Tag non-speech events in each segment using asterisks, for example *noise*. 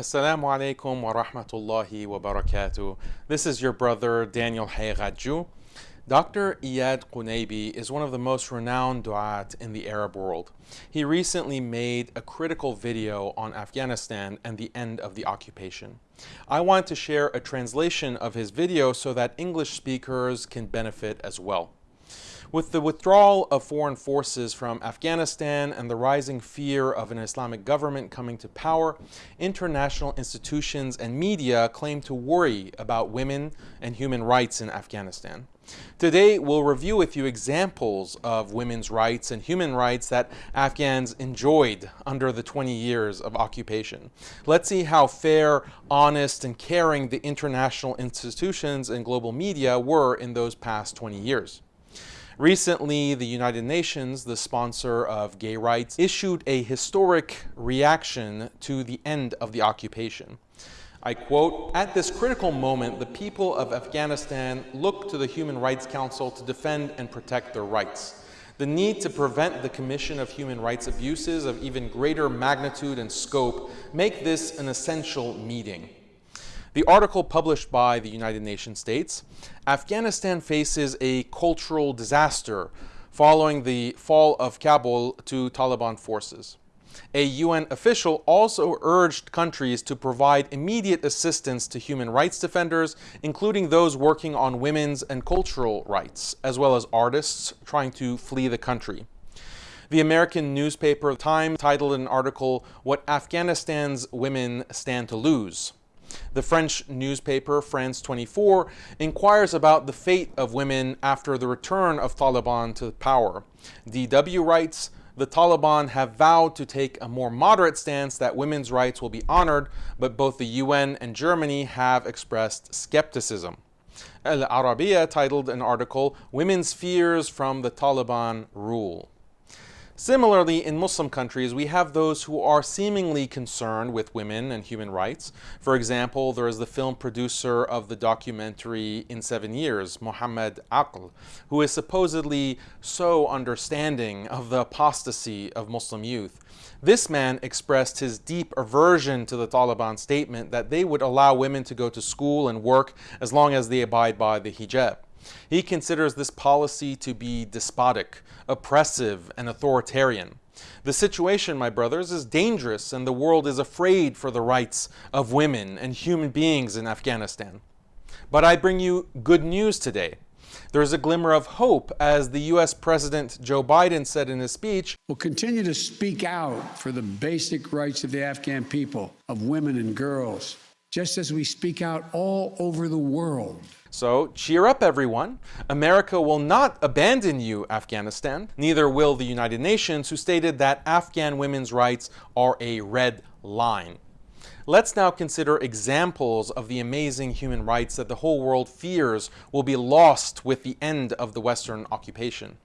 Assalamu alaikum wa rahmatullahi wa barakatuh. This is your brother Daniel Haqiqatjou. Dr. Iyad Qunaybi is one of the most renowned du'at in the Arab world. He recently made a critical video on Afghanistan and the end of the occupation. I want to share a translation of his video so that English speakers can benefit as well. With the withdrawal of foreign forces from Afghanistan and the rising fear of an Islamic government coming to power, international institutions and media claim to worry about women and human rights in Afghanistan. Today, we'll review with you examples of women's rights and human rights that Afghans enjoyed under the 20 years of occupation. Let's see how fair, honest, and caring the international institutions and global media were in those past 20 years. Recently, the United Nations, the sponsor of gay rights, issued a historic reaction to the end of the occupation. I quote, At this critical moment, the people of Afghanistan look to the Human Rights Council to defend and protect their rights. The need to prevent the commission of human rights abuses of even greater magnitude and scope make this an essential meeting. The article published by the United Nations states, Afghanistan faces a cultural disaster following the fall of Kabul to Taliban forces. A UN official also urged countries to provide immediate assistance to human rights defenders, including those working on women's and cultural rights, as well as artists trying to flee the country. The American newspaper Time titled an article, What Afghanistan's Women Stand to Lose. The French newspaper France 24 inquires about the fate of women after the return of Taliban to power. DW writes, the Taliban have vowed to take a more moderate stance that women's rights will be honored, but both the UN and Germany have expressed skepticism. Al Arabiya titled an article, Women's Fears from the Taliban Rule. Similarly, in Muslim countries, we have those who are seemingly concerned with women and human rights. For example, there is the film producer of the documentary In Seven Years, Muhammad Aql, who is supposedly so understanding of the apostasy of Muslim youth. This man expressed his deep aversion to the Taliban statement that they would allow women to go to school and work as long as they abide by the hijab. He considers this policy to be despotic, oppressive, and authoritarian. The situation, my brothers, is dangerous and the world is afraid for the rights of women and human beings in Afghanistan. But I bring you good news today. There is a glimmer of hope as the U.S. President Joe Biden said in his speech, We'll continue to speak out for the basic rights of the Afghan people, of women and girls, just as we speak out all over the world. So cheer up, everyone. America will not abandon you, Afghanistan. Neither will the United Nations, who stated that Afghan women's rights are a red line. Let's now consider examples of the amazing human rights that the whole world fears will be lost with the end of the Western occupation.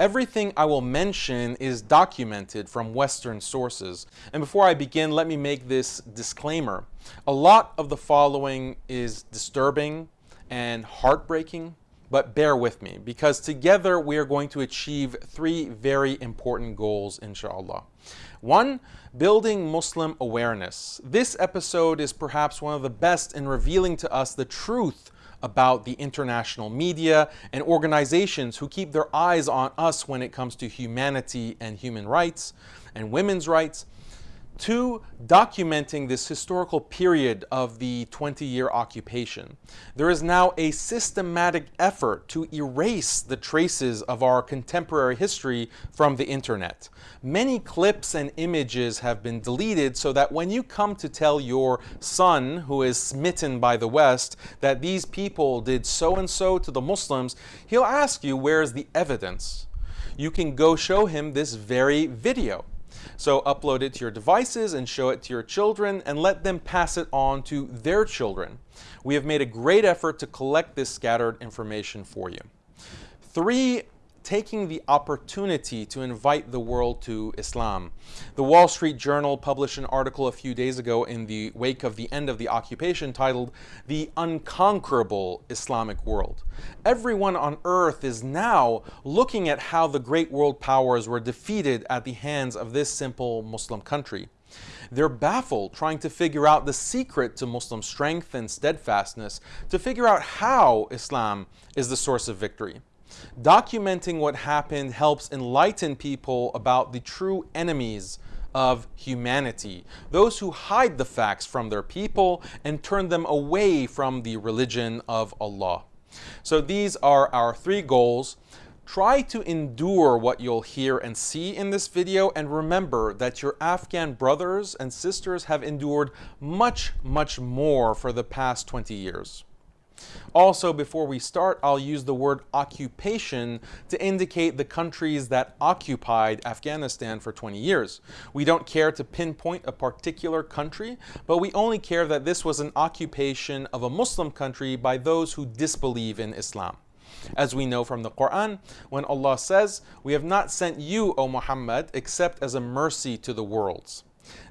Everything I will mention is documented from Western sources. And before I begin, let me make this disclaimer. A lot of the following is disturbing, and heartbreaking, but bear with me because together we are going to achieve three very important goals, inshallah. One, building Muslim awareness. This episode is perhaps one of the best in revealing to us the truth about the international media and organizations who keep their eyes on us when it comes to humanity and human rights and women's rights Two, documenting this historical period of the 20-year occupation. There is now a systematic effort to erase the traces of our contemporary history from the internet. Many clips and images have been deleted so that when you come to tell your son who is smitten by the West that these people did so-and-so to the Muslims, he'll ask you where's the evidence. You can go show him this very video. So upload it to your devices and show it to your children and let them pass it on to their children. We have made a great effort to collect this scattered information for you. Three taking the opportunity to invite the world to Islam. The Wall Street Journal published an article a few days ago in the wake of the end of the occupation titled The Unconquerable Islamic World. Everyone on earth is now looking at how the great world powers were defeated at the hands of this simple Muslim country. They're baffled, trying to figure out the secret to Muslim strength and steadfastness, to figure out how Islam is the source of victory. Documenting what happened helps enlighten people about the true enemies of humanity, those who hide the facts from their people and turn them away from the religion of Allah. So these are our three goals. Try to endure what you'll hear and see in this video and remember that your Afghan brothers and sisters have endured much, much more for the past 20 years. Also, before we start, I'll use the word occupation to indicate the countries that occupied Afghanistan for 20 years. We don't care to pinpoint a particular country, but we only care that this was an occupation of a Muslim country by those who disbelieve in Islam. As we know from the Quran, when Allah says, We have not sent you, O Muhammad, except as a mercy to the worlds.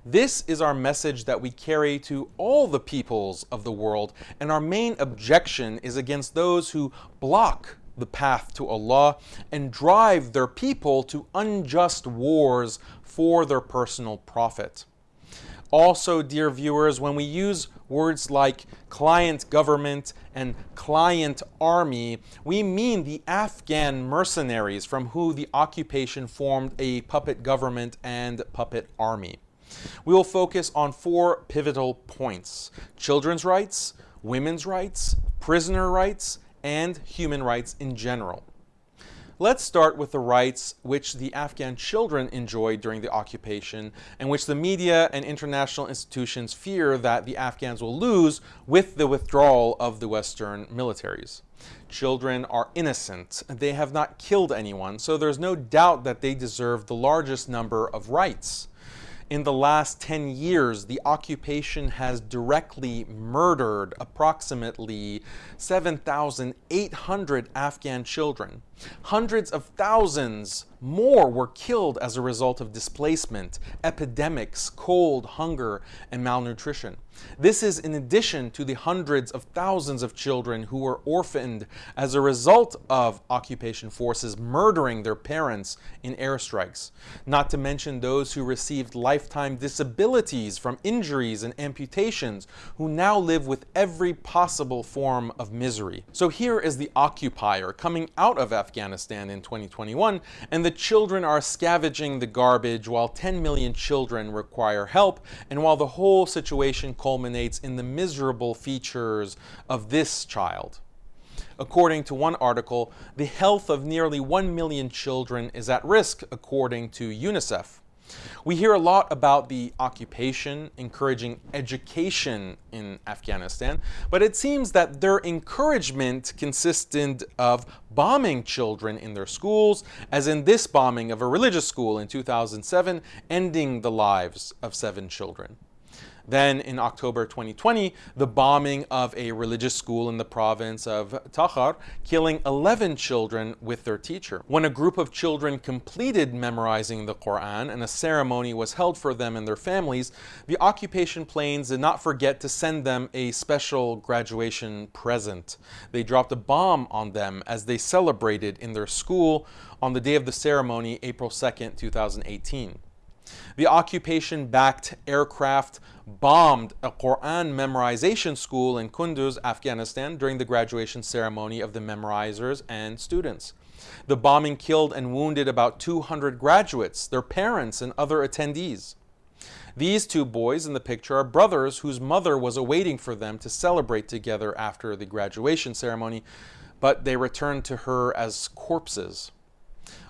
This is our message that we carry to all the peoples of the world, and our main objection is against those who block the path to Allah and drive their people to unjust wars for their personal profit. Also, dear viewers, when we use words like client government and client army, we mean the Afghan mercenaries from whom the occupation formed a puppet government and puppet army. We will focus on four pivotal points children's rights, women's rights, prisoner rights, and human rights in general. Let's start with the rights which the Afghan children enjoyed during the occupation and which the media and international institutions fear that the Afghans will lose with the withdrawal of the Western militaries. Children are innocent. They have not killed anyone, so there's no doubt that they deserve the largest number of rights in the last 10 years, the occupation has directly murdered approximately 7,800 Afghan children. Hundreds of thousands more were killed as a result of displacement, epidemics, cold, hunger, and malnutrition. This is in addition to the hundreds of thousands of children who were orphaned as a result of occupation forces murdering their parents in airstrikes, not to mention those who received lifetime disabilities from injuries and amputations who now live with every possible form of misery. So here is the occupier coming out of Afghanistan in 2021 and the children are scavenging the garbage while 10 million children require help and while the whole situation culminates in the miserable features of this child. According to one article, the health of nearly 1 million children is at risk according to UNICEF. We hear a lot about the occupation encouraging education in Afghanistan, but it seems that their encouragement consisted of bombing children in their schools, as in this bombing of a religious school in 2007, ending the lives of seven children. Then in October 2020, the bombing of a religious school in the province of Takhar, killing 11 children with their teacher. When a group of children completed memorizing the Quran and a ceremony was held for them and their families, the occupation planes did not forget to send them a special graduation present. They dropped a bomb on them as they celebrated in their school on the day of the ceremony, April 2nd, 2018. The occupation backed aircraft bombed a Quran memorization school in Kunduz, Afghanistan during the graduation ceremony of the memorizers and students. The bombing killed and wounded about 200 graduates, their parents, and other attendees. These two boys in the picture are brothers whose mother was awaiting for them to celebrate together after the graduation ceremony, but they returned to her as corpses.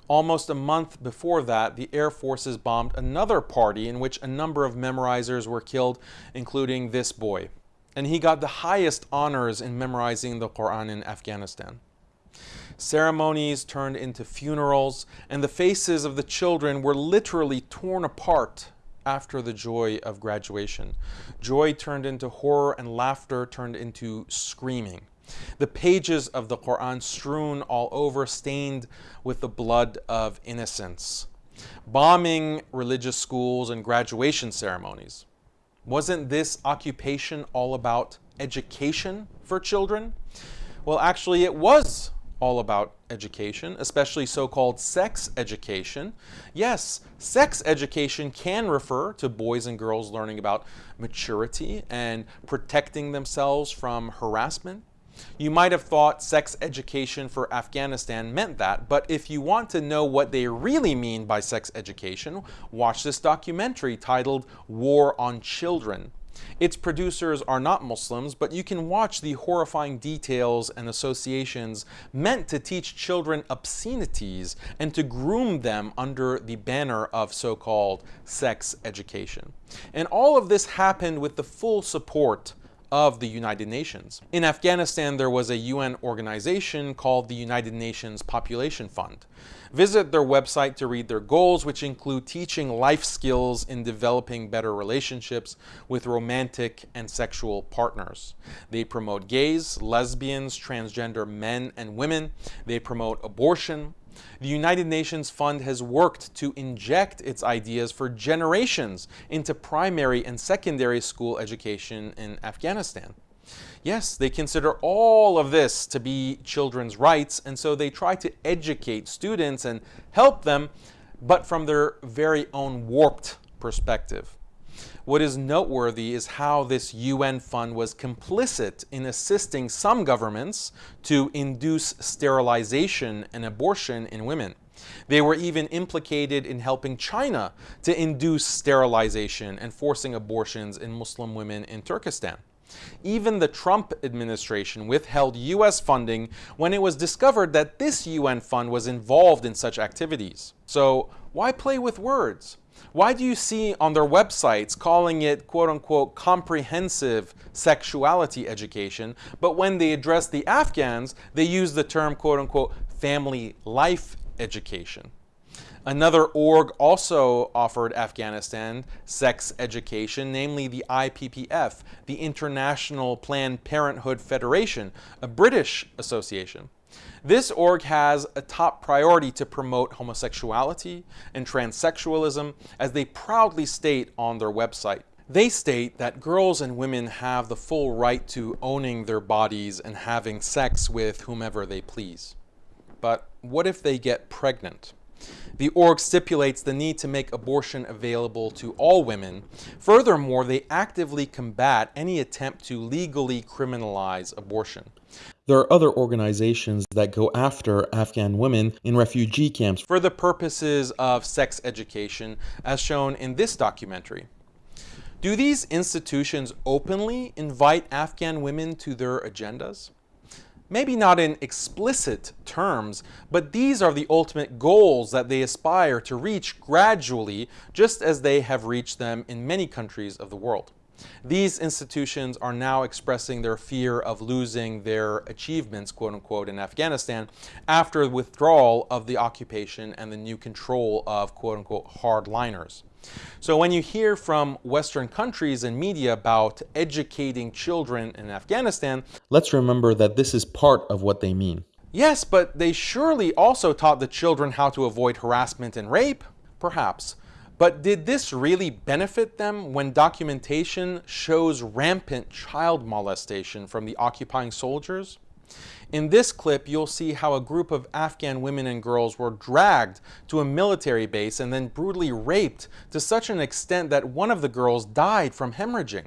Almost a month before that, the Air Forces bombed another party in which a number of memorizers were killed, including this boy. And he got the highest honors in memorizing the Quran in Afghanistan. Ceremonies turned into funerals, and the faces of the children were literally torn apart after the joy of graduation. Joy turned into horror, and laughter turned into screaming. The pages of the Quran strewn all over, stained with the blood of innocents. Bombing religious schools and graduation ceremonies. Wasn't this occupation all about education for children? Well, actually, it was all about education, especially so-called sex education. Yes, sex education can refer to boys and girls learning about maturity and protecting themselves from harassment. You might have thought sex education for Afghanistan meant that, but if you want to know what they really mean by sex education, watch this documentary titled War on Children. Its producers are not Muslims, but you can watch the horrifying details and associations meant to teach children obscenities and to groom them under the banner of so-called sex education. And all of this happened with the full support of the United Nations. In Afghanistan, there was a UN organization called the United Nations Population Fund. Visit their website to read their goals, which include teaching life skills in developing better relationships with romantic and sexual partners. They promote gays, lesbians, transgender men and women. They promote abortion, the United Nations Fund has worked to inject its ideas for generations into primary and secondary school education in Afghanistan. Yes, they consider all of this to be children's rights, and so they try to educate students and help them, but from their very own warped perspective. What is noteworthy is how this UN fund was complicit in assisting some governments to induce sterilization and abortion in women. They were even implicated in helping China to induce sterilization and forcing abortions in Muslim women in Turkestan. Even the Trump administration withheld U.S. funding when it was discovered that this UN fund was involved in such activities. So why play with words? Why do you see on their websites calling it quote unquote comprehensive sexuality education, but when they address the Afghans, they use the term quote unquote family life education? Another org also offered Afghanistan sex education, namely the IPPF, the International Planned Parenthood Federation, a British association. This org has a top priority to promote homosexuality and transsexualism, as they proudly state on their website. They state that girls and women have the full right to owning their bodies and having sex with whomever they please. But what if they get pregnant? The org stipulates the need to make abortion available to all women. Furthermore, they actively combat any attempt to legally criminalize abortion. There are other organizations that go after Afghan women in refugee camps for the purposes of sex education, as shown in this documentary. Do these institutions openly invite Afghan women to their agendas? Maybe not in explicit terms, but these are the ultimate goals that they aspire to reach gradually, just as they have reached them in many countries of the world. These institutions are now expressing their fear of losing their achievements, quote unquote, in Afghanistan after the withdrawal of the occupation and the new control of, quote unquote, hardliners. So when you hear from Western countries and media about educating children in Afghanistan, let's remember that this is part of what they mean. Yes, but they surely also taught the children how to avoid harassment and rape? Perhaps. But did this really benefit them when documentation shows rampant child molestation from the occupying soldiers? In this clip, you'll see how a group of Afghan women and girls were dragged to a military base and then brutally raped to such an extent that one of the girls died from hemorrhaging.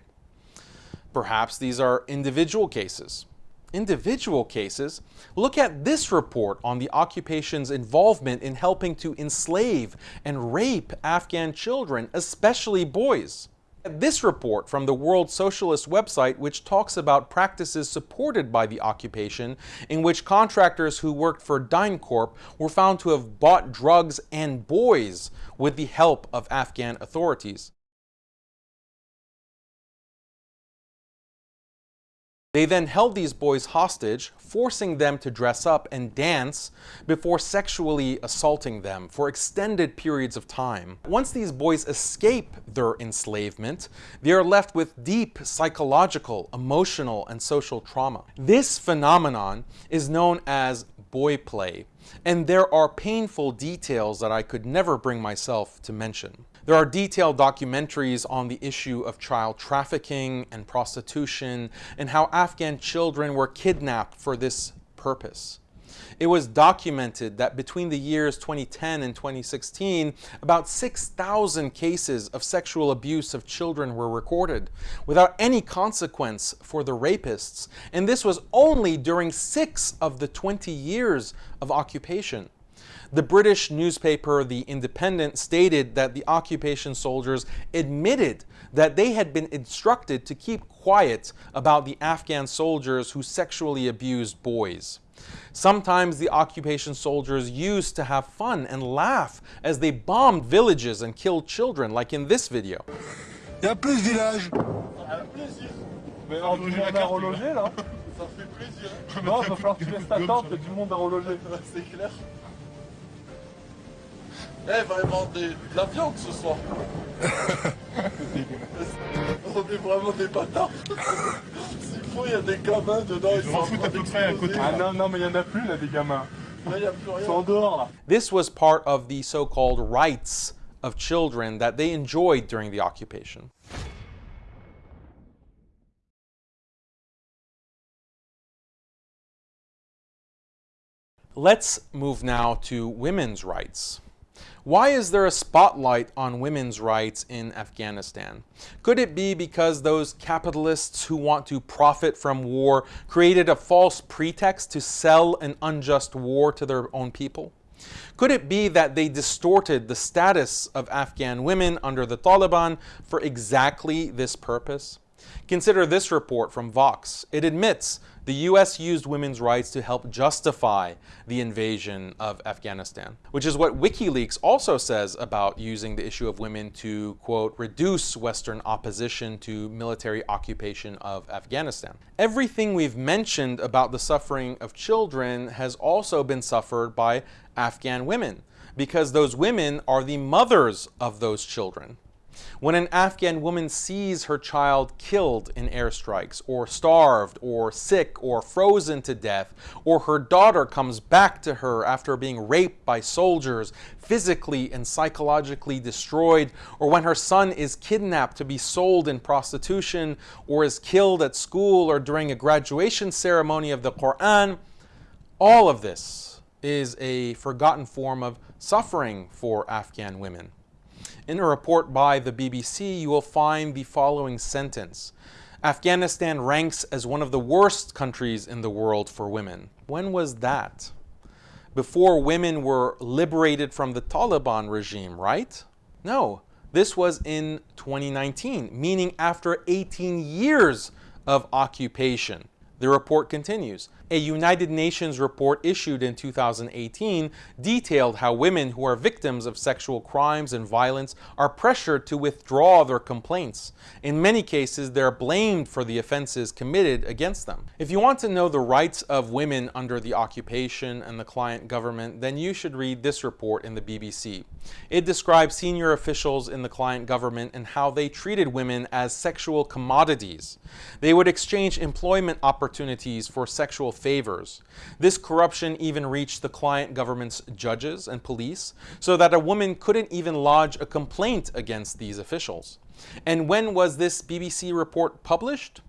Perhaps these are individual cases, individual cases, look at this report on the occupation's involvement in helping to enslave and rape Afghan children, especially boys. This report from the World Socialist website which talks about practices supported by the occupation in which contractors who worked for DynCorp were found to have bought drugs and boys with the help of Afghan authorities. They then held these boys hostage, forcing them to dress up and dance before sexually assaulting them for extended periods of time. Once these boys escape their enslavement, they are left with deep psychological, emotional, and social trauma. This phenomenon is known as boy play, and there are painful details that I could never bring myself to mention. There are detailed documentaries on the issue of child trafficking and prostitution and how Afghan children were kidnapped for this purpose. It was documented that between the years 2010 and 2016, about 6,000 cases of sexual abuse of children were recorded without any consequence for the rapists. And this was only during six of the 20 years of occupation. The British newspaper The Independent stated that the occupation soldiers admitted that they had been instructed to keep quiet about the Afghan soldiers who sexually abused boys. Sometimes the occupation soldiers used to have fun and laugh as they bombed villages and killed children, like in this video. *laughs* *laughs* Il y a plus de villages. Mais on tout le monde à reloger là Ça fait plaisir. Non, il va falloir que tu laisses ta tente, il y a du monde à reloger. C'est clair. Eh, vraiment des, de la viande ce soir. On est vraiment des bâtards. S'il faut, il y a des gamins dedans. Ils sont en train d'exploser. Ah non, non, mais il y en a plus là, des gamins. Là, il n'y a plus Ils sont en dehors là. This was part of the so-called rights of children that they enjoyed during the occupation. Let's move now to women's rights. Why is there a spotlight on women's rights in Afghanistan? Could it be because those capitalists who want to profit from war created a false pretext to sell an unjust war to their own people? Could it be that they distorted the status of Afghan women under the Taliban for exactly this purpose? Consider this report from Vox. It admits the US used women's rights to help justify the invasion of Afghanistan, which is what WikiLeaks also says about using the issue of women to, quote, reduce Western opposition to military occupation of Afghanistan. Everything we've mentioned about the suffering of children has also been suffered by Afghan women, because those women are the mothers of those children. When an Afghan woman sees her child killed in airstrikes, or starved, or sick, or frozen to death, or her daughter comes back to her after being raped by soldiers, physically and psychologically destroyed, or when her son is kidnapped to be sold in prostitution, or is killed at school or during a graduation ceremony of the Quran, all of this is a forgotten form of suffering for Afghan women. In a report by the BBC, you will find the following sentence Afghanistan ranks as one of the worst countries in the world for women. When was that? Before women were liberated from the Taliban regime, right? No, this was in 2019, meaning after 18 years of occupation. The report continues. A United Nations report issued in 2018 detailed how women who are victims of sexual crimes and violence are pressured to withdraw their complaints. In many cases, they're blamed for the offenses committed against them. If you want to know the rights of women under the occupation and the client government, then you should read this report in the BBC. It describes senior officials in the client government and how they treated women as sexual commodities. They would exchange employment opportunities for sexual favors. This corruption even reached the client government's judges and police, so that a woman couldn't even lodge a complaint against these officials. And when was this BBC report published?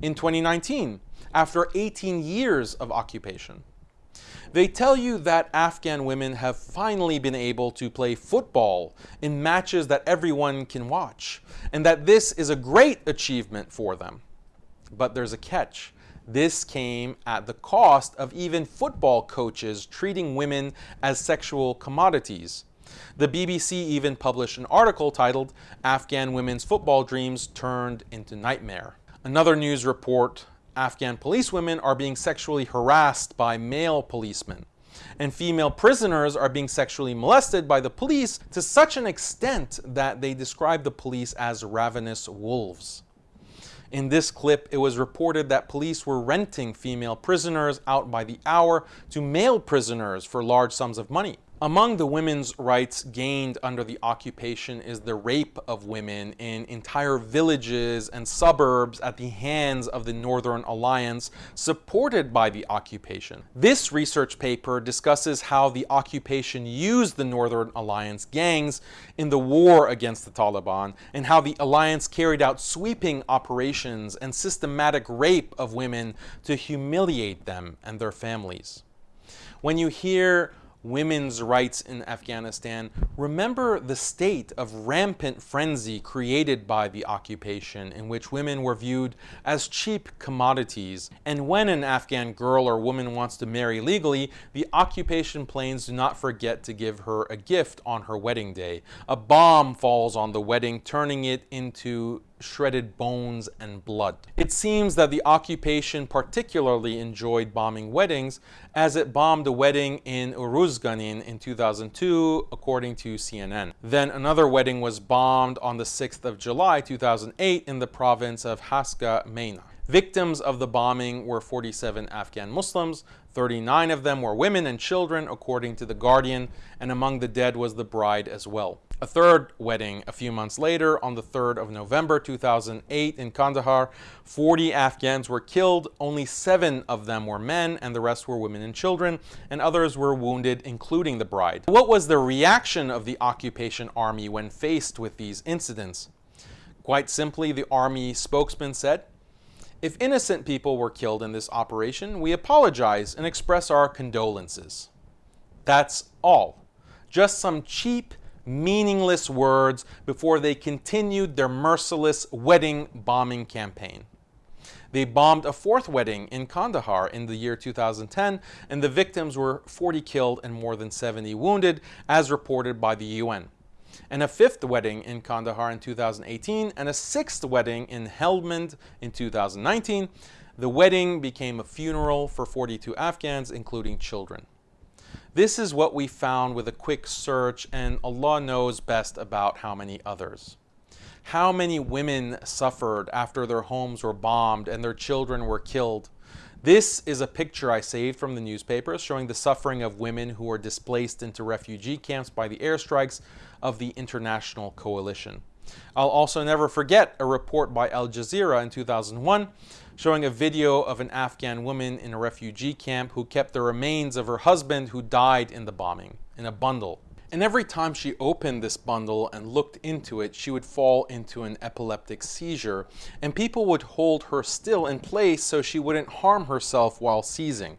In 2019, after 18 years of occupation. They tell you that Afghan women have finally been able to play football in matches that everyone can watch, and that this is a great achievement for them. But there's a catch. This came at the cost of even football coaches treating women as sexual commodities. The BBC even published an article titled Afghan Women's Football Dreams Turned into Nightmare. Another news report Afghan policewomen are being sexually harassed by male policemen. And female prisoners are being sexually molested by the police to such an extent that they describe the police as ravenous wolves. In this clip, it was reported that police were renting female prisoners out by the hour to male prisoners for large sums of money. Among the women's rights gained under the occupation is the rape of women in entire villages and suburbs at the hands of the Northern Alliance supported by the occupation. This research paper discusses how the occupation used the Northern Alliance gangs in the war against the Taliban and how the alliance carried out sweeping operations and systematic rape of women to humiliate them and their families. When you hear women's rights in Afghanistan, remember the state of rampant frenzy created by the occupation in which women were viewed as cheap commodities. And when an Afghan girl or woman wants to marry legally, the occupation planes do not forget to give her a gift on her wedding day. A bomb falls on the wedding, turning it into shredded bones and blood. It seems that the occupation particularly enjoyed bombing weddings as it bombed a wedding in Uruzganin in 2002 according to CNN. Then another wedding was bombed on the 6th of July 2008 in the province of Haska Meina. Victims of the bombing were 47 Afghan Muslims, 39 of them were women and children according to The Guardian, and among the dead was the bride as well. A third wedding a few months later, on the 3rd of November 2008 in Kandahar, 40 Afghans were killed. Only seven of them were men, and the rest were women and children, and others were wounded, including the bride. What was the reaction of the occupation army when faced with these incidents? Quite simply, the army spokesman said, if innocent people were killed in this operation, we apologize and express our condolences. That's all. Just some cheap, meaningless words before they continued their merciless wedding bombing campaign. They bombed a fourth wedding in Kandahar in the year 2010, and the victims were 40 killed and more than 70 wounded, as reported by the UN. And a fifth wedding in Kandahar in 2018, and a sixth wedding in Helmand in 2019. The wedding became a funeral for 42 Afghans, including children. This is what we found with a quick search, and Allah knows best about how many others. How many women suffered after their homes were bombed and their children were killed? This is a picture I saved from the newspapers showing the suffering of women who were displaced into refugee camps by the airstrikes of the international coalition. I'll also never forget a report by Al Jazeera in 2001 showing a video of an Afghan woman in a refugee camp who kept the remains of her husband who died in the bombing in a bundle. And every time she opened this bundle and looked into it, she would fall into an epileptic seizure, and people would hold her still in place so she wouldn't harm herself while seizing.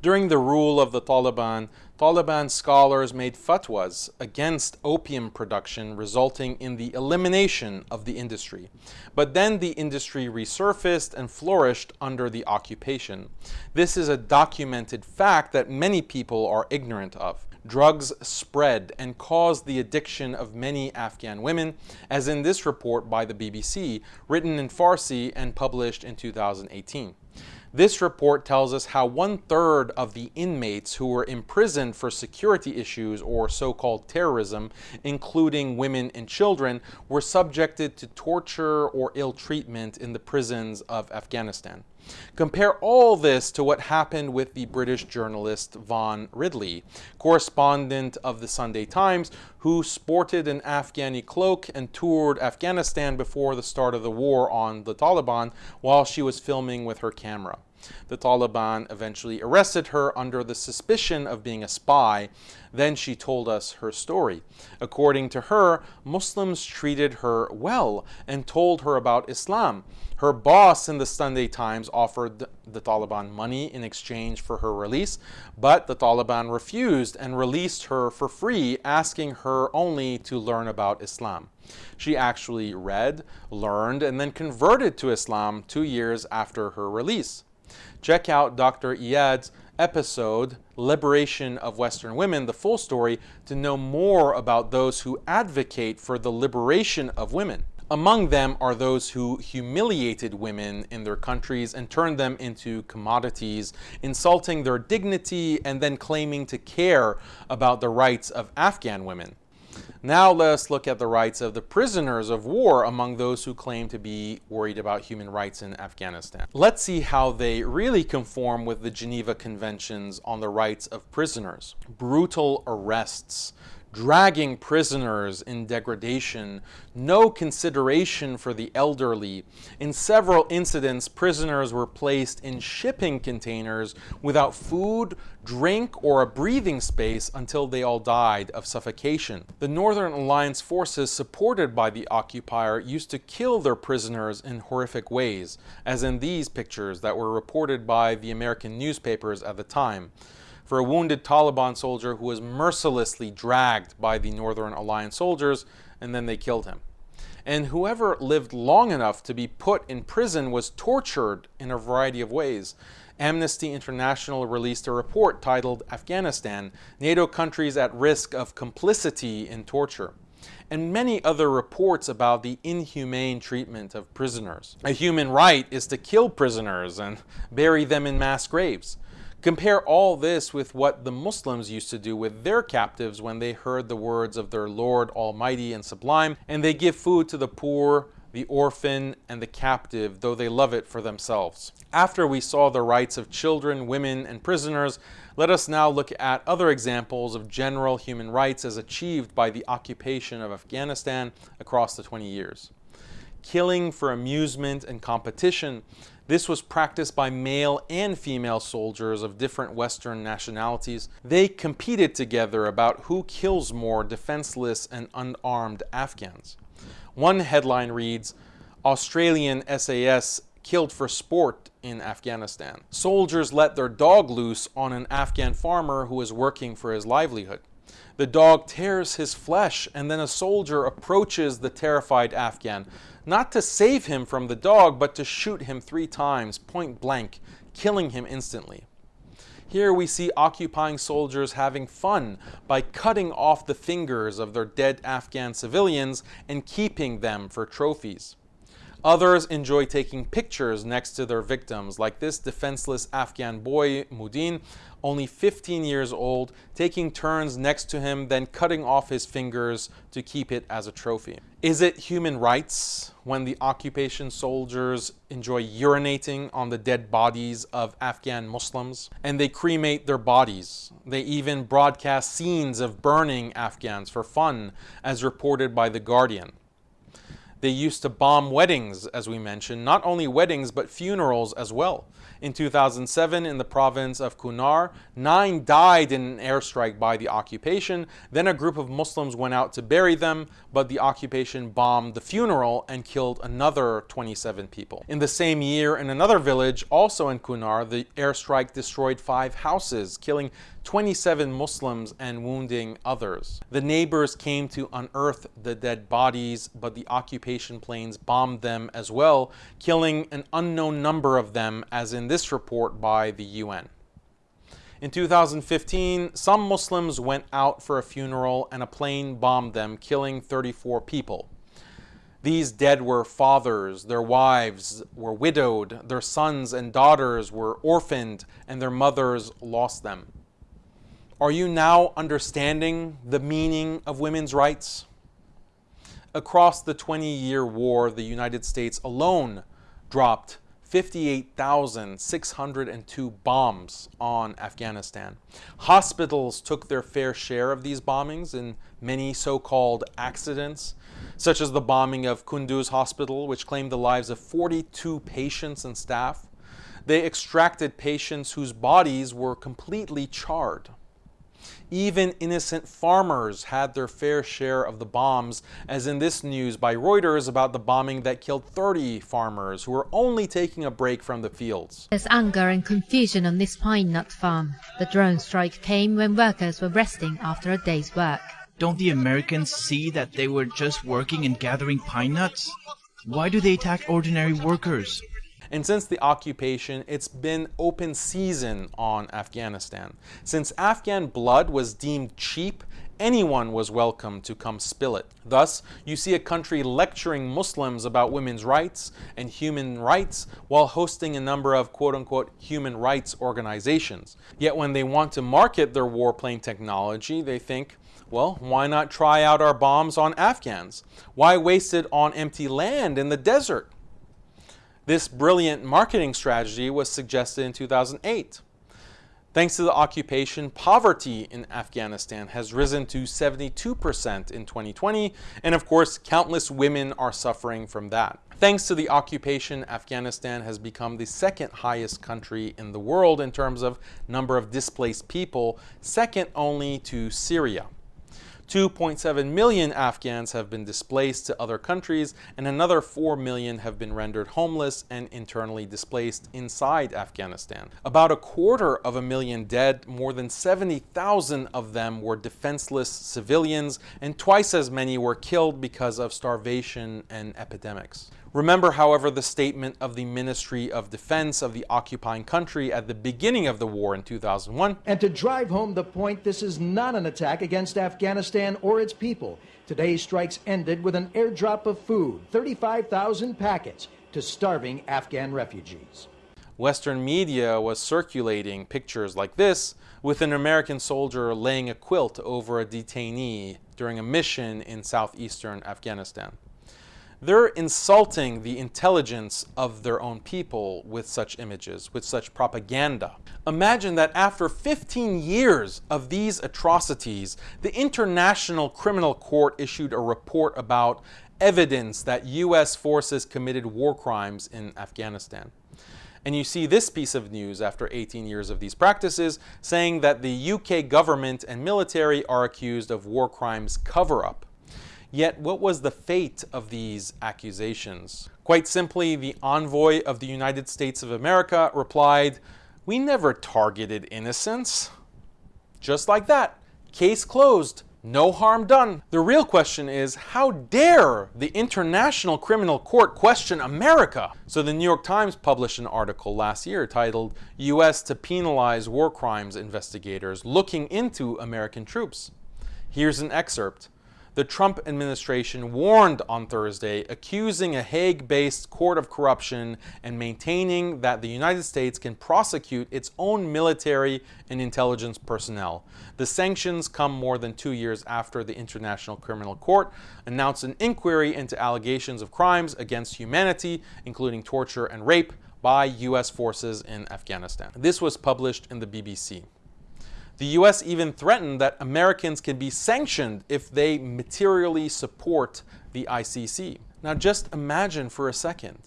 During the rule of the Taliban, Taliban scholars made fatwas against opium production, resulting in the elimination of the industry. But then the industry resurfaced and flourished under the occupation. This is a documented fact that many people are ignorant of. Drugs spread and caused the addiction of many Afghan women, as in this report by the BBC, written in Farsi and published in 2018. This report tells us how one third of the inmates who were imprisoned for security issues or so-called terrorism, including women and children, were subjected to torture or ill treatment in the prisons of Afghanistan. Compare all this to what happened with the British journalist Yvonne Ridley, correspondent of the Sunday Times, who sported an Afghani cloak and toured Afghanistan before the start of the war on the Taliban while she was filming with her camera. The Taliban eventually arrested her under the suspicion of being a spy. Then she told us her story. According to her, Muslims treated her well and told her about Islam. Her boss in the Sunday Times offered the Taliban money in exchange for her release, but the Taliban refused and released her for free, asking her only to learn about Islam. She actually read, learned, and then converted to Islam two years after her release. Check out Dr. Iyad's episode, Liberation of Western Women, the full story, to know more about those who advocate for the liberation of women. Among them are those who humiliated women in their countries and turned them into commodities, insulting their dignity and then claiming to care about the rights of Afghan women. Now let's look at the rights of the prisoners of war among those who claim to be worried about human rights in Afghanistan. Let's see how they really conform with the Geneva Conventions on the rights of prisoners. Brutal arrests, dragging prisoners in degradation, no consideration for the elderly. In several incidents, prisoners were placed in shipping containers without food, drink, or a breathing space until they all died of suffocation. The Northern Alliance forces supported by the occupier used to kill their prisoners in horrific ways, as in these pictures that were reported by the American newspapers at the time. For a wounded Taliban soldier who was mercilessly dragged by the Northern Alliance soldiers and then they killed him. And whoever lived long enough to be put in prison was tortured in a variety of ways. Amnesty International released a report titled Afghanistan NATO Countries at Risk of Complicity in Torture and many other reports about the inhumane treatment of prisoners. A human right is to kill prisoners and bury them in mass graves. Compare all this with what the Muslims used to do with their captives when they heard the words of their Lord Almighty and Sublime, and they give food to the poor, the orphan, and the captive, though they love it for themselves. After we saw the rights of children, women, and prisoners, let us now look at other examples of general human rights as achieved by the occupation of Afghanistan across the 20 years. Killing for amusement and competition, this was practiced by male and female soldiers of different Western nationalities. They competed together about who kills more defenseless and unarmed Afghans. One headline reads, Australian SAS killed for sport in Afghanistan. Soldiers let their dog loose on an Afghan farmer who was working for his livelihood. The dog tears his flesh and then a soldier approaches the terrified Afghan, not to save him from the dog, but to shoot him three times, point blank, killing him instantly. Here we see occupying soldiers having fun by cutting off the fingers of their dead Afghan civilians and keeping them for trophies. Others enjoy taking pictures next to their victims, like this defenseless Afghan boy, Mudin, only 15 years old, taking turns next to him, then cutting off his fingers to keep it as a trophy. Is it human rights when the occupation soldiers enjoy urinating on the dead bodies of Afghan Muslims? And they cremate their bodies. They even broadcast scenes of burning Afghans for fun, as reported by The Guardian. They used to bomb weddings, as we mentioned, not only weddings, but funerals as well. In 2007, in the province of Kunar, nine died in an airstrike by the occupation. Then a group of Muslims went out to bury them, but the occupation bombed the funeral and killed another 27 people. In the same year, in another village, also in Kunar, the airstrike destroyed five houses, killing 27 Muslims and wounding others. The neighbors came to unearth the dead bodies, but the occupation planes bombed them as well, killing an unknown number of them, as in this report by the UN. In 2015, some Muslims went out for a funeral and a plane bombed them, killing 34 people. These dead were fathers, their wives were widowed, their sons and daughters were orphaned, and their mothers lost them. Are you now understanding the meaning of women's rights? Across the 20-year war, the United States alone dropped 58,602 bombs on Afghanistan. Hospitals took their fair share of these bombings in many so-called accidents, such as the bombing of Kunduz Hospital, which claimed the lives of 42 patients and staff. They extracted patients whose bodies were completely charred. Even innocent farmers had their fair share of the bombs, as in this news by Reuters about the bombing that killed 30 farmers who were only taking a break from the fields. There's anger and confusion on this pine nut farm. The drone strike came when workers were resting after a day's work. Don't the Americans see that they were just working and gathering pine nuts? Why do they attack ordinary workers? And since the occupation, it's been open season on Afghanistan. Since Afghan blood was deemed cheap, anyone was welcome to come spill it. Thus, you see a country lecturing Muslims about women's rights and human rights while hosting a number of quote-unquote human rights organizations. Yet when they want to market their warplane technology, they think, well, why not try out our bombs on Afghans? Why waste it on empty land in the desert? This brilliant marketing strategy was suggested in 2008. Thanks to the occupation, poverty in Afghanistan has risen to 72% in 2020, and of course, countless women are suffering from that. Thanks to the occupation, Afghanistan has become the second highest country in the world in terms of number of displaced people, second only to Syria. 2.7 million Afghans have been displaced to other countries, and another 4 million have been rendered homeless and internally displaced inside Afghanistan. About a quarter of a million dead, more than 70,000 of them were defenseless civilians, and twice as many were killed because of starvation and epidemics. Remember, however, the statement of the Ministry of Defense of the occupying country at the beginning of the war in 2001. And to drive home the point, this is not an attack against Afghanistan or its people. Today's strikes ended with an airdrop of food, 35,000 packets, to starving Afghan refugees. Western media was circulating pictures like this with an American soldier laying a quilt over a detainee during a mission in southeastern Afghanistan. They're insulting the intelligence of their own people with such images, with such propaganda. Imagine that after 15 years of these atrocities, the International Criminal Court issued a report about evidence that U.S. forces committed war crimes in Afghanistan. And you see this piece of news after 18 years of these practices saying that the UK government and military are accused of war crimes cover-up. Yet, what was the fate of these accusations? Quite simply, the envoy of the United States of America replied, We never targeted innocents. Just like that, case closed. No harm done. The real question is, how dare the International Criminal Court question America? So the New York Times published an article last year titled, U.S. to Penalize War Crimes Investigators Looking into American Troops. Here's an excerpt the Trump administration warned on Thursday, accusing a Hague-based court of corruption and maintaining that the United States can prosecute its own military and intelligence personnel. The sanctions come more than two years after the International Criminal Court announced an inquiry into allegations of crimes against humanity, including torture and rape, by U.S. forces in Afghanistan. This was published in the BBC. The US even threatened that Americans can be sanctioned if they materially support the ICC. Now just imagine for a second.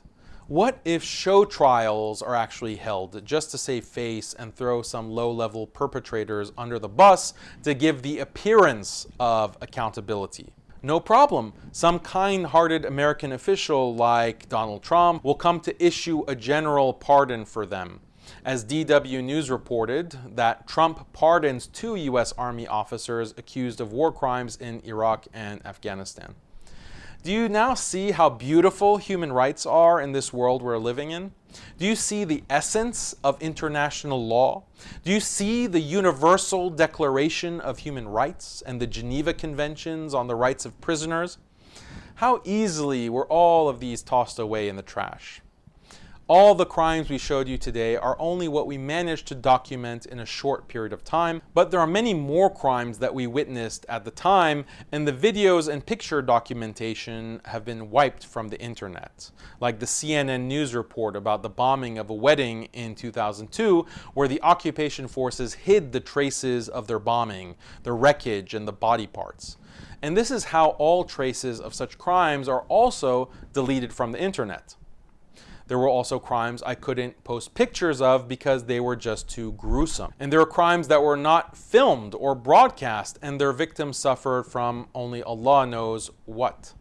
What if show trials are actually held just to save face and throw some low-level perpetrators under the bus to give the appearance of accountability? No problem. Some kind-hearted American official like Donald Trump will come to issue a general pardon for them as DW News reported that Trump pardons two U.S. Army officers accused of war crimes in Iraq and Afghanistan. Do you now see how beautiful human rights are in this world we're living in? Do you see the essence of international law? Do you see the Universal Declaration of Human Rights and the Geneva Conventions on the Rights of Prisoners? How easily were all of these tossed away in the trash? All the crimes we showed you today are only what we managed to document in a short period of time, but there are many more crimes that we witnessed at the time, and the videos and picture documentation have been wiped from the internet. Like the CNN news report about the bombing of a wedding in 2002, where the occupation forces hid the traces of their bombing, the wreckage, and the body parts. And this is how all traces of such crimes are also deleted from the internet. There were also crimes I couldn't post pictures of because they were just too gruesome. And there were crimes that were not filmed or broadcast and their victims suffered from only Allah knows what.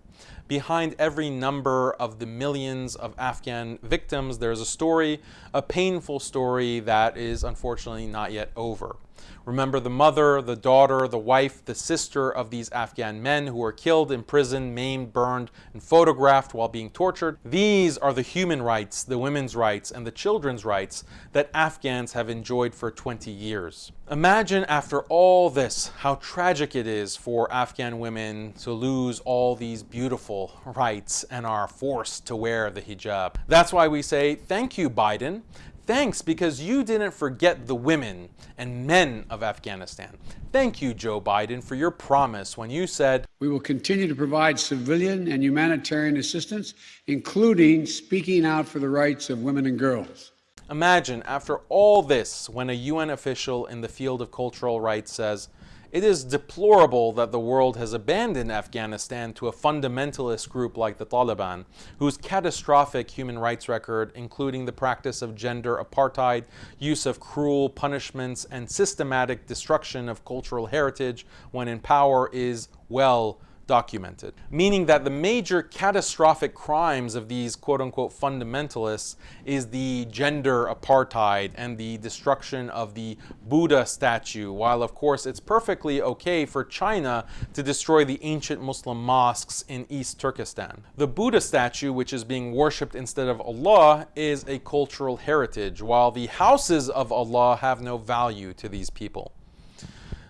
Behind every number of the millions of Afghan victims, there's a story, a painful story that is unfortunately not yet over. Remember the mother, the daughter, the wife, the sister of these Afghan men who were killed, imprisoned, maimed, burned, and photographed while being tortured. These are the human rights, the women's rights, and the children's rights that Afghans have enjoyed for 20 years. Imagine after all this how tragic it is for Afghan women to lose all these beautiful rights and are forced to wear the hijab. That's why we say, thank you, Biden. Thanks because you didn't forget the women and men of Afghanistan. Thank you, Joe Biden, for your promise when you said, We will continue to provide civilian and humanitarian assistance, including speaking out for the rights of women and girls. Imagine, after all this, when a UN official in the field of cultural rights says, It is deplorable that the world has abandoned Afghanistan to a fundamentalist group like the Taliban, whose catastrophic human rights record, including the practice of gender apartheid, use of cruel punishments, and systematic destruction of cultural heritage when in power, is well documented, meaning that the major catastrophic crimes of these quote unquote fundamentalists is the gender apartheid and the destruction of the Buddha statue, while of course it's perfectly okay for China to destroy the ancient Muslim mosques in East Turkestan. The Buddha statue, which is being worshipped instead of Allah, is a cultural heritage, while the houses of Allah have no value to these people.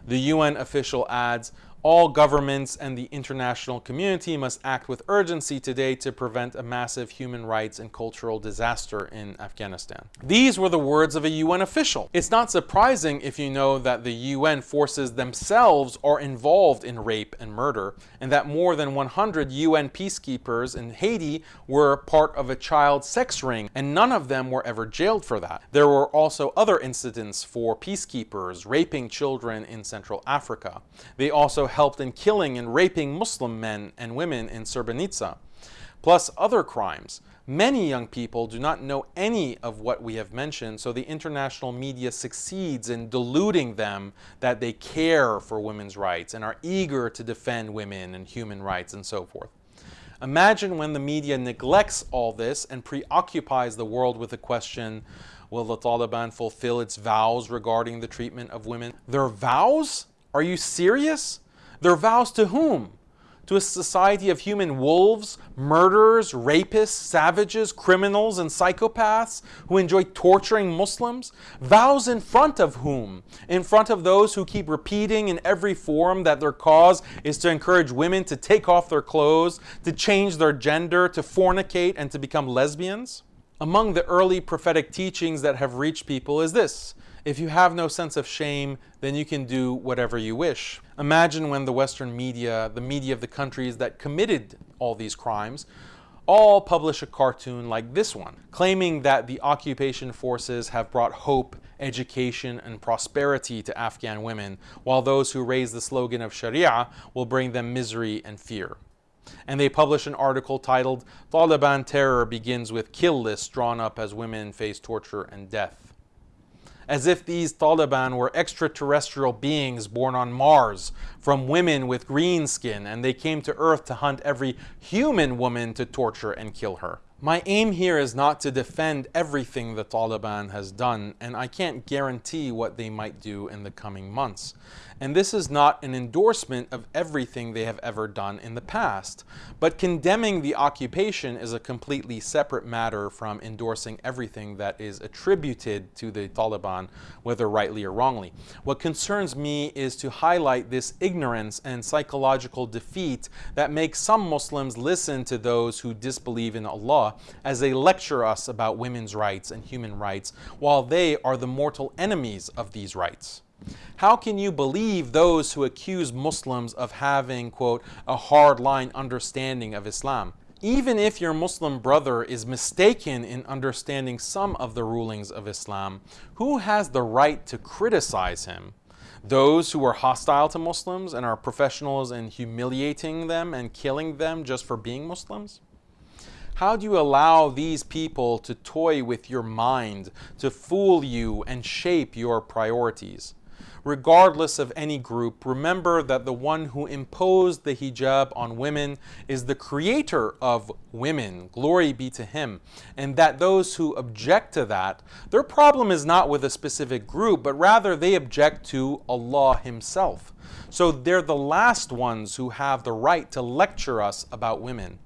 The UN official adds, all governments and the international community must act with urgency today to prevent a massive human rights and cultural disaster in Afghanistan. These were the words of a UN official. It's not surprising if you know that the UN forces themselves are involved in rape and murder, and that more than 100 UN peacekeepers in Haiti were part of a child sex ring, and none of them were ever jailed for that. There were also other incidents for peacekeepers raping children in Central Africa. They also helped in killing and raping Muslim men and women in Srebrenica, plus other crimes. Many young people do not know any of what we have mentioned, so the international media succeeds in deluding them that they care for women's rights and are eager to defend women and human rights and so forth. Imagine when the media neglects all this and preoccupies the world with the question, will the Taliban fulfill its vows regarding the treatment of women? Their vows? Are you serious? Their vows to whom? To a society of human wolves, murderers, rapists, savages, criminals, and psychopaths who enjoy torturing Muslims? Vows in front of whom? In front of those who keep repeating in every forum that their cause is to encourage women to take off their clothes, to change their gender, to fornicate, and to become lesbians? Among the early prophetic teachings that have reached people is this if you have no sense of shame, then you can do whatever you wish. Imagine when the Western media, the media of the countries that committed all these crimes, all publish a cartoon like this one, claiming that the occupation forces have brought hope, education, and prosperity to Afghan women, while those who raise the slogan of Sharia will bring them misery and fear. And they publish an article titled, Taliban Terror Begins with Kill Lists Drawn Up as Women Face Torture and Death as if these Taliban were extraterrestrial beings born on Mars from women with green skin and they came to Earth to hunt every human woman to torture and kill her. My aim here is not to defend everything the Taliban has done, and I can't guarantee what they might do in the coming months. And this is not an endorsement of everything they have ever done in the past. But condemning the occupation is a completely separate matter from endorsing everything that is attributed to the Taliban, whether rightly or wrongly. What concerns me is to highlight this ignorance and psychological defeat that makes some Muslims listen to those who disbelieve in Allah as they lecture us about women's rights and human rights, while they are the mortal enemies of these rights. How can you believe those who accuse Muslims of having, quote, a hardline understanding of Islam? Even if your Muslim brother is mistaken in understanding some of the rulings of Islam, who has the right to criticize him? Those who are hostile to Muslims and are professionals in humiliating them and killing them just for being Muslims? How do you allow these people to toy with your mind, to fool you and shape your priorities? Regardless of any group, remember that the one who imposed the hijab on women is the creator of women. Glory be to him. And that those who object to that, their problem is not with a specific group, but rather they object to Allah himself. So they're the last ones who have the right to lecture us about women.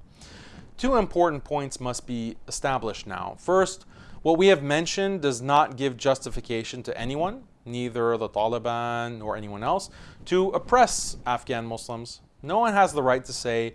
Two important points must be established now. First, what we have mentioned does not give justification to anyone neither the Taliban nor anyone else, to oppress Afghan Muslims. No one has the right to say,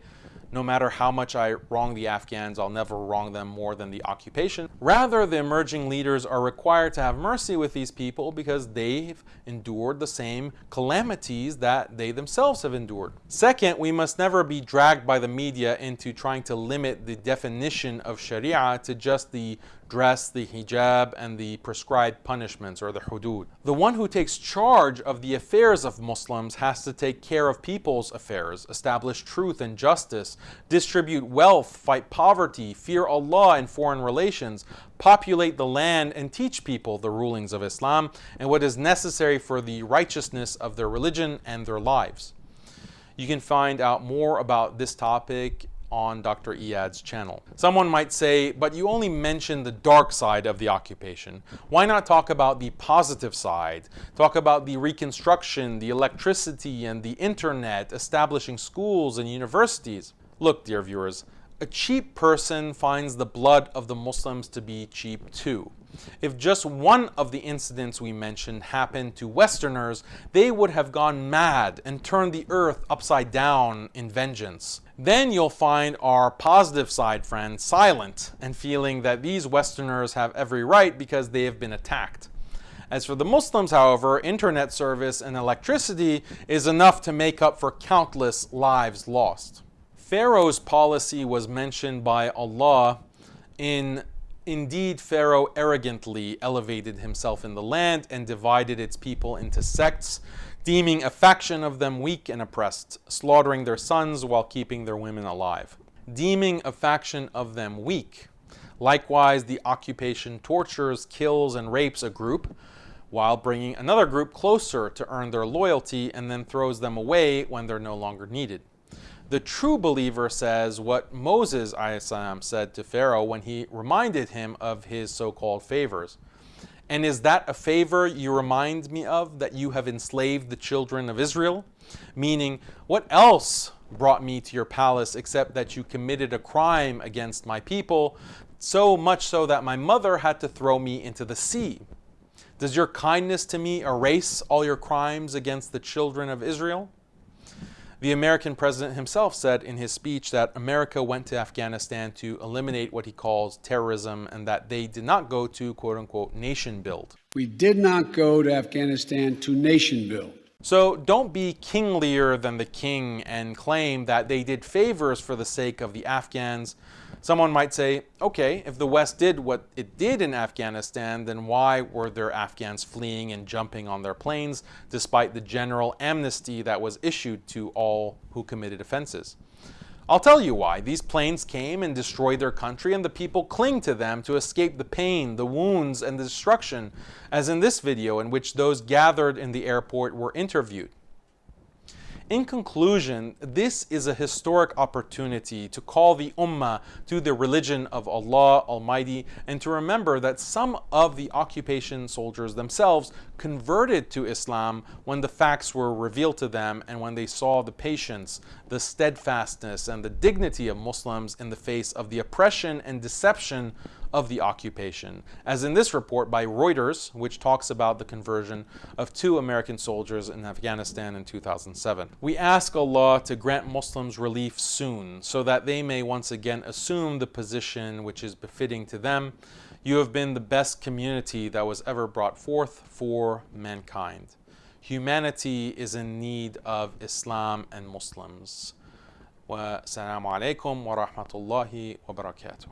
no matter how much I wrong the Afghans, I'll never wrong them more than the occupation. Rather, the emerging leaders are required to have mercy with these people because they've endured the same calamities that they themselves have endured. Second, we must never be dragged by the media into trying to limit the definition of Sharia to just the dress, the hijab, and the prescribed punishments or the hudud. The one who takes charge of the affairs of Muslims has to take care of people's affairs, establish truth and justice, distribute wealth, fight poverty, fear Allah in foreign relations, populate the land, and teach people the rulings of Islam and what is necessary for the righteousness of their religion and their lives. You can find out more about this topic on Dr. Iyad's channel. Someone might say, but you only mentioned the dark side of the occupation. Why not talk about the positive side? Talk about the reconstruction, the electricity, and the internet, establishing schools and universities. Look, dear viewers, a cheap person finds the blood of the Muslims to be cheap too. If just one of the incidents we mentioned happened to Westerners, they would have gone mad and turned the earth upside down in vengeance. Then you'll find our positive side friends silent and feeling that these Westerners have every right because they have been attacked. As for the Muslims, however, internet service and electricity is enough to make up for countless lives lost. Pharaoh's policy was mentioned by Allah in Indeed, Pharaoh arrogantly elevated himself in the land and divided its people into sects, deeming a faction of them weak and oppressed, slaughtering their sons while keeping their women alive. Deeming a faction of them weak. Likewise, the occupation tortures, kills, and rapes a group, while bringing another group closer to earn their loyalty and then throws them away when they're no longer needed. The true believer says what Moses said to Pharaoh when he reminded him of his so-called favors. And is that a favor you remind me of, that you have enslaved the children of Israel? Meaning, what else brought me to your palace except that you committed a crime against my people, so much so that my mother had to throw me into the sea? Does your kindness to me erase all your crimes against the children of Israel? The American president himself said in his speech that America went to Afghanistan to eliminate what he calls terrorism and that they did not go to quote unquote nation build. We did not go to Afghanistan to nation build. So don't be kinglier than the king and claim that they did favors for the sake of the Afghans Someone might say, okay, if the West did what it did in Afghanistan, then why were there Afghans fleeing and jumping on their planes despite the general amnesty that was issued to all who committed offenses? I'll tell you why. These planes came and destroyed their country, and the people cling to them to escape the pain, the wounds, and the destruction, as in this video in which those gathered in the airport were interviewed. In conclusion, this is a historic opportunity to call the Ummah to the religion of Allah Almighty and to remember that some of the occupation soldiers themselves converted to Islam when the facts were revealed to them and when they saw the patience, the steadfastness, and the dignity of Muslims in the face of the oppression and deception of the occupation, as in this report by Reuters, which talks about the conversion of two American soldiers in Afghanistan in 2007. We ask Allah to grant Muslims relief soon, so that they may once again assume the position which is befitting to them. You have been the best community that was ever brought forth for mankind. Humanity is in need of Islam and Muslims. والسلام عليكم ورحمة الله وبركاته